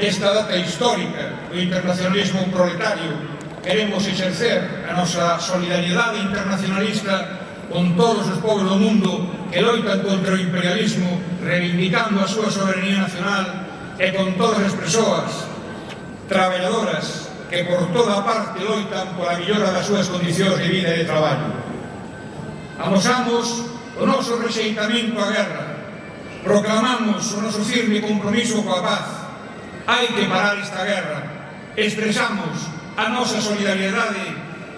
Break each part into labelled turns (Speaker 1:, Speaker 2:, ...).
Speaker 1: desta data histórica do internacionalismo proletario queremos exercer a nosa solidariedade internacionalista con todos os povos do mundo que loitan contra o imperialismo reivindicando a súa soberanía nacional e con todas as persoas traballadoras que por toda parte loitan pola millora das súas condicións de vida e de traballo. Amosamos o noso rexeitamento á guerra, proclamamos o noso firme compromiso coa paz, hai que parar esta guerra. Expresamos a nosa solidariedade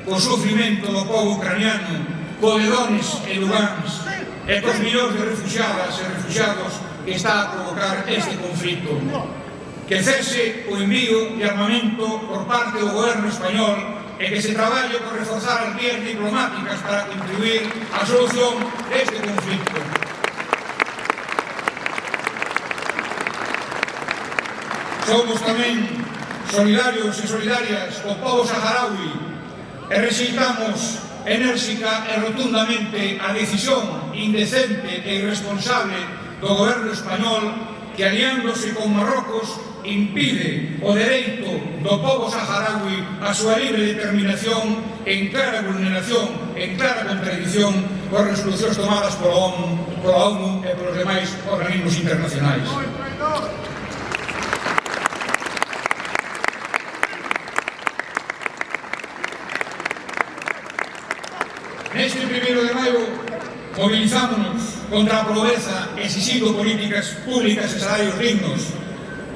Speaker 1: co sufrimento do povo ucraniano, co de Dones e Lugans, e cos millóns de refugiadas e refugiados que está a provocar este conflito. Que cese o envío de armamento por parte do goberno español e que se traballe por reforzar as vías diplomáticas para contribuir á solución deste conflito. Somos tamén solidarios e solidarias co povo saharaui e rexeitamos enérxica e rotundamente a decisión indecente e irresponsable do goberno español que aliándose con Marrocos impide o dereito do povo saharaui a súa libre determinación en clara vulneración, en clara contradición coas resolucións tomadas pola ONU, pola ONU e polos demais organismos internacionais. movilizámonos contra a pobreza exigindo políticas públicas e salarios dignos,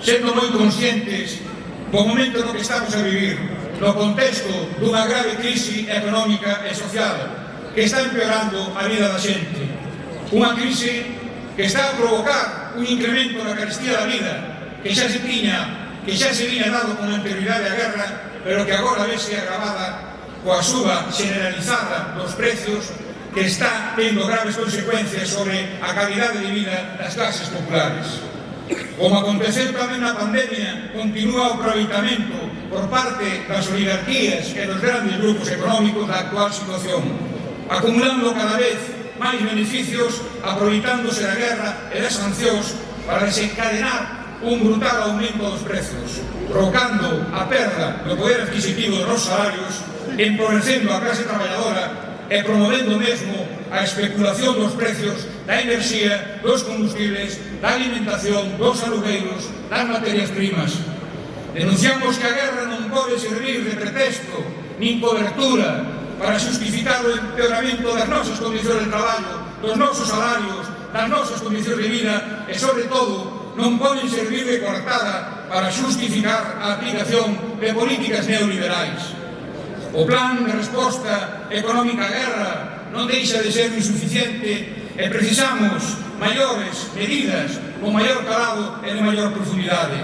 Speaker 1: sendo moi conscientes do momento no que estamos a vivir, no contexto dunha grave crise económica e social que está empeorando a vida da xente. Unha crise que está a provocar un incremento na carestía da vida que xa se tiña, que xa se viña dado con anterioridade á guerra, pero que agora vese agravada coa suba generalizada dos precios que está tendo graves consecuencias sobre a calidade de vida das clases populares. Como aconteceu tamén na pandemia, continúa o aproveitamento por parte das oligarquías e dos grandes grupos económicos da actual situación, acumulando cada vez máis beneficios, aproveitándose da guerra e das sancións para desencadenar un brutal aumento dos prezos, provocando a perda do poder adquisitivo dos salarios, empobrecendo a clase traballadora e promovendo mesmo a especulación dos precios da enerxía, dos combustibles, da alimentación, dos alugueiros, das materias primas. Denunciamos que a guerra non pode servir de pretexto, nin cobertura, para justificar o empeoramento das nosas condicións de traballo, dos nosos salarios, das nosas condicións de vida e, sobre todo, non poden servir de coartada para justificar a aplicación de políticas neoliberais. O plan de resposta económica á guerra non deixa de ser insuficiente e precisamos maiores medidas con maior calado e de maior profundidade.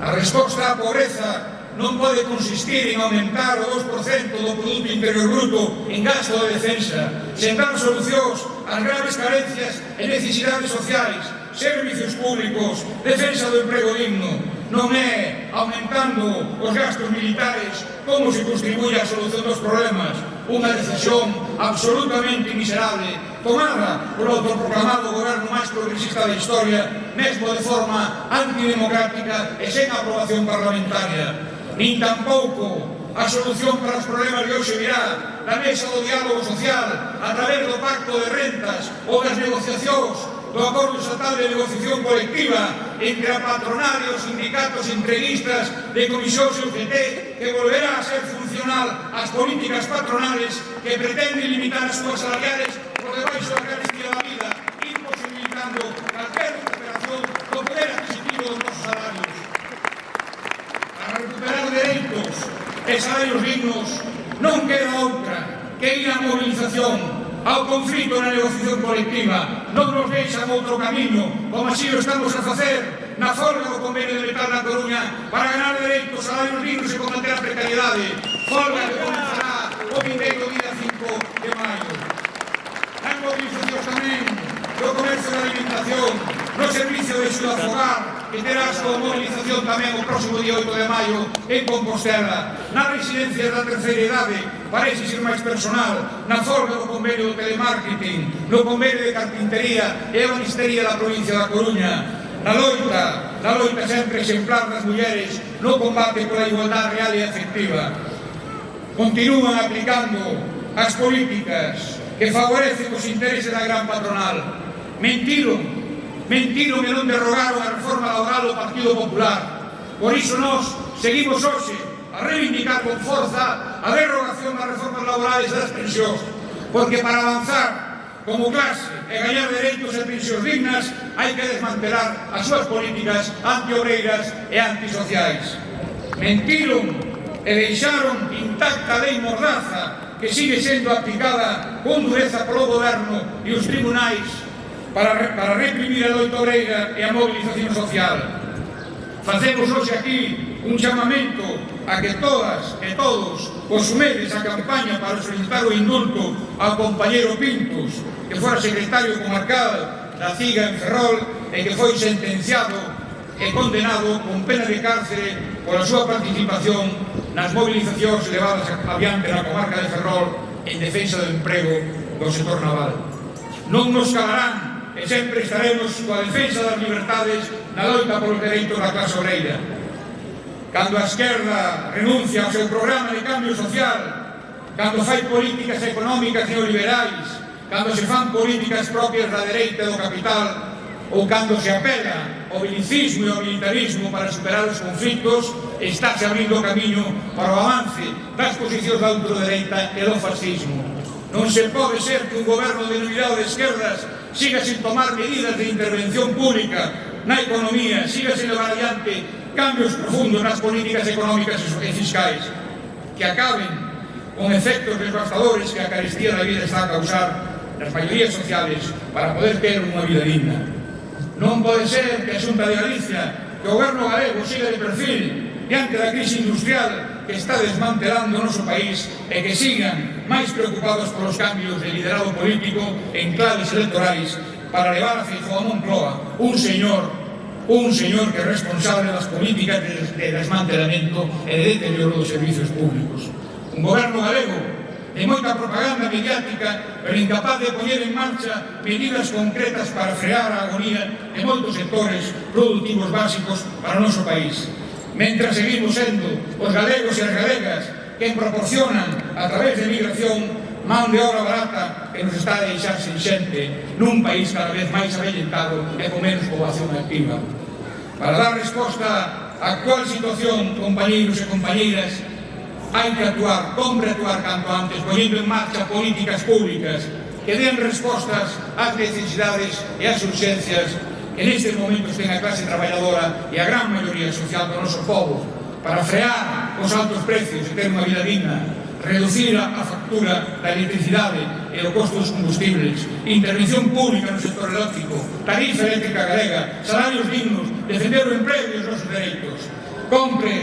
Speaker 1: A resposta á pobreza non pode consistir en aumentar o 2% do Produto Interior Bruto en gasto de defensa, sen dar solucións ás graves carencias e necesidades sociais, servicios públicos, defensa do emprego digno, non é aumentando os gastos militares como se contribuye a solución dos problemas. Unha decisión absolutamente miserable. Tomada polo autoproclamado goberno máis progresista da historia mesmo de forma antidemocrática e sen aprobación parlamentaria. Nin tampouco a solución para os problemas de hoxe virá da mesa do diálogo social a través do pacto de rentas ou das negociacións do Acordo Estatal de Negociación Colectiva entre a patronal e os sindicatos entreguistas de Comisión UGT que volverá a ser funcional as políticas patronales que pretenden limitar as súas salariales por debaixo da carestía da vida imposibilitando calquer recuperación do poder adquisitivo dos nosos salarios. Para recuperar dereitos e salarios dignos non queda outra que ir a movilización ao conflito na negociación colectiva. Non nos deixan outro camiño, como así o estamos a facer na folga do convenio de metal na Coruña para ganar dereitos, salarios dignos e combater a precariedade. Folga que comenzará o vindeiro día 5 de maio. Nas movilizacións tamén do comercio da alimentación, no servicio de xuda fogar, que terá a súa movilización tamén o próximo día 8 de maio en Compostela, na residencia da terceira idade, para exigir máis personal, na forma do convenio do telemarketing, no convenio de carpintería e a banistería da provincia da Coruña, na loita, na loita sempre exemplar das mulleres no combate pola igualdade real e efectiva. Continúan aplicando as políticas que favorecen os intereses da gran patronal. Mentiron mentiron e non derrogaron a reforma laboral do Partido Popular. Por iso nós seguimos hoxe a reivindicar con forza a derrogación das reformas laborales das pensións, porque para avanzar como clase e gañar dereitos e pensións dignas hai que desmantelar as súas políticas antiobreiras e antisociais. Mentiron e deixaron intacta a lei mordaza que sigue sendo aplicada con dureza polo goberno e os tribunais para, para reprimir a doutoreira eh, e a mobilización social. Facemos hoxe aquí un chamamento a que todas e todos consumedes a campaña para solicitar o indulto ao compañero Pintos, que fora secretario comarcal da CIGA en Ferrol e que foi sentenciado e condenado con pena de cárcere pola súa participación nas movilizacións levadas adiante na comarca de Ferrol en defensa do emprego do sector naval. Non nos calarán e sempre estaremos coa defensa das libertades na loita polos dereitos da clase obreira. Cando a esquerda renuncia ao seu programa de cambio social, cando fai políticas económicas neoliberais, cando se fan políticas propias da dereita do capital, ou cando se apela ao bilicismo e ao militarismo para superar os conflitos, estáse abrindo o camiño para o avance das posicións da ultradereita e do fascismo. Non se pode ser que un goberno denominado de esquerdas siga sin tomar medidas de intervención pública na economía, siga sin levar adiante cambios profundos nas políticas económicas e fiscais que acaben con efectos devastadores que a carestía da vida está a causar nas maiorías sociales para poder ter unha vida digna. Non pode ser que a Xunta de Galicia, que o goberno galego siga de perfil diante da crise industrial que está desmantelando o noso país e que sigan máis preocupados polos cambios de liderado político en claves electorais para levar a Feijóo a Moncloa un señor un señor que é responsable das políticas de desmantelamento e de deterioro dos servizos públicos. Un goberno galego de moita propaganda mediática pero incapaz de poñer en marcha medidas concretas para frear a agonía de moitos sectores productivos básicos para o noso país mentras seguimos sendo os galegos e as galegas que proporcionan a través de migración man de obra barata que nos está a deixar sin xente nun país cada vez máis avellentado e con menos poboación activa. Para dar resposta á actual situación, compañeiros e compañeiras, hai que actuar, compre actuar canto antes, ponendo en marcha políticas públicas que den respostas ás necesidades e ás urxencias en estes momentos ten a clase traballadora e a gran maioría social do noso povo para frear os altos precios e ter unha vida digna, reducir a factura da electricidade e o costo dos combustibles, intervención pública no sector eléctrico, tarifa eléctrica galega, salarios dignos, defender o emprego e os nosos dereitos. Compre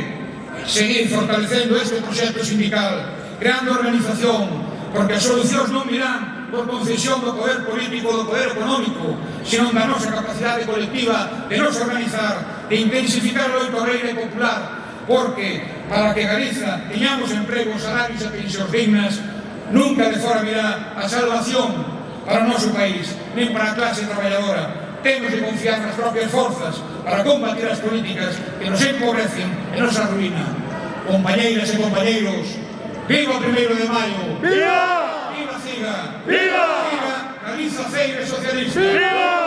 Speaker 1: seguir fortalecendo este proxecto sindical, creando organización, porque as solucións non virán por concesión do poder político, do poder económico, senón da nosa capacidade colectiva de nos organizar, de intensificar o loito reire popular, porque para que Galiza teñamos empregos, salarios e pensións dignas, nunca de fora virá a salvación para o noso país, nem para a clase traballadora. Temos de confiar nas propias forzas para combatir as políticas que nos empobrecen e nos arruinan. Compañeiras e compañeiros, viva o primeiro de maio!
Speaker 2: Viva!
Speaker 1: diga
Speaker 2: ¡Viva!
Speaker 1: ¡Viva! Camisa 6 de socialismo.
Speaker 2: ¡Viva!